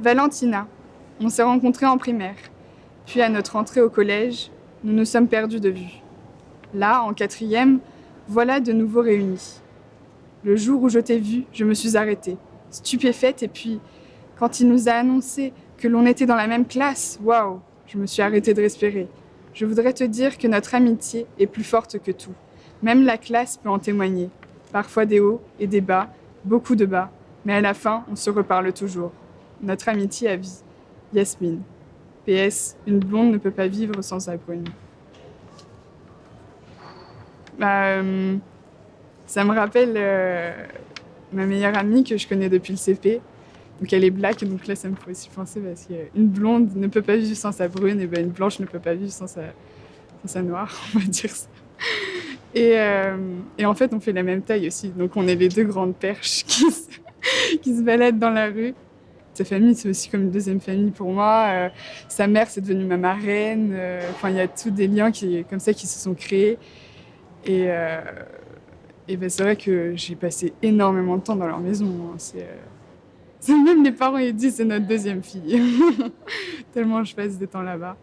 Valentina. On s'est rencontrés en primaire. Puis à notre entrée au collège, nous nous sommes perdus de vue. Là, en quatrième, voilà de nouveau réunis. Le jour où je t'ai vu, je me suis arrêtée, stupéfaite, et puis, quand il nous a annoncé que l'on était dans la même classe, waouh, je me suis arrêtée de respirer. Je voudrais te dire que notre amitié est plus forte que tout. Même la classe peut en témoigner. Parfois des hauts et des bas, beaucoup de bas, mais à la fin, on se reparle toujours. Notre amitié à vie. Yasmine. PS, une blonde ne peut pas vivre sans sa brune. Euh, ça me rappelle euh, ma meilleure amie que je connais depuis le CP. Donc elle est black, donc là ça me fait aussi penser parce qu'une blonde ne peut pas vivre sans sa brune, et ben une blanche ne peut pas vivre sans sa, noire, on va dire ça. Et, euh, et, en fait on fait la même taille aussi, donc on est les deux grandes perches qui se baladent dans la rue. Sa famille c'est aussi comme une deuxième famille pour moi. Euh, sa mère c'est devenue ma marraine. Euh, enfin il y a tous des liens qui, comme ça qui se sont créés. Et, euh, et ben, c'est vrai que j'ai passé énormément de temps dans leur maison. Hein. C'est même les parents ils disent c'est notre deuxième fille. Tellement je passe des temps là-bas.